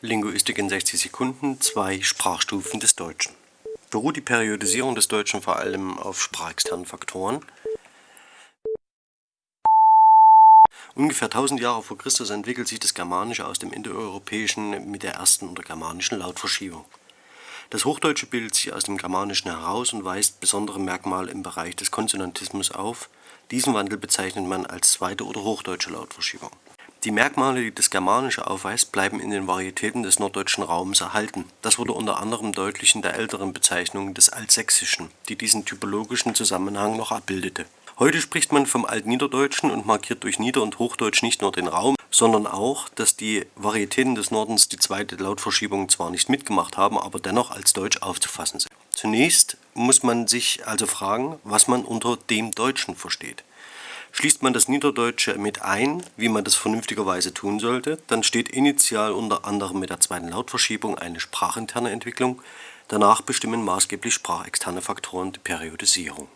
Linguistik in 60 Sekunden, zwei Sprachstufen des Deutschen. Beruht die Periodisierung des Deutschen vor allem auf sprachexternen Faktoren. Ungefähr 1000 Jahre vor Christus entwickelt sich das Germanische aus dem Indoeuropäischen mit der ersten oder germanischen Lautverschiebung. Das Hochdeutsche bildet sich aus dem Germanischen heraus und weist besondere Merkmale im Bereich des Konsonantismus auf. Diesen Wandel bezeichnet man als zweite oder hochdeutsche Lautverschiebung. Die Merkmale, die das Germanische aufweist, bleiben in den Varietäten des norddeutschen Raums erhalten. Das wurde unter anderem deutlich in der älteren Bezeichnung des Altsächsischen, die diesen typologischen Zusammenhang noch abbildete. Heute spricht man vom Altniederdeutschen und markiert durch Nieder- und Hochdeutsch nicht nur den Raum, sondern auch, dass die Varietäten des Nordens die zweite Lautverschiebung zwar nicht mitgemacht haben, aber dennoch als Deutsch aufzufassen sind. Zunächst muss man sich also fragen, was man unter dem Deutschen versteht. Schließt man das Niederdeutsche mit ein, wie man das vernünftigerweise tun sollte, dann steht initial unter anderem mit der zweiten Lautverschiebung eine sprachinterne Entwicklung, danach bestimmen maßgeblich sprachexterne Faktoren die Periodisierung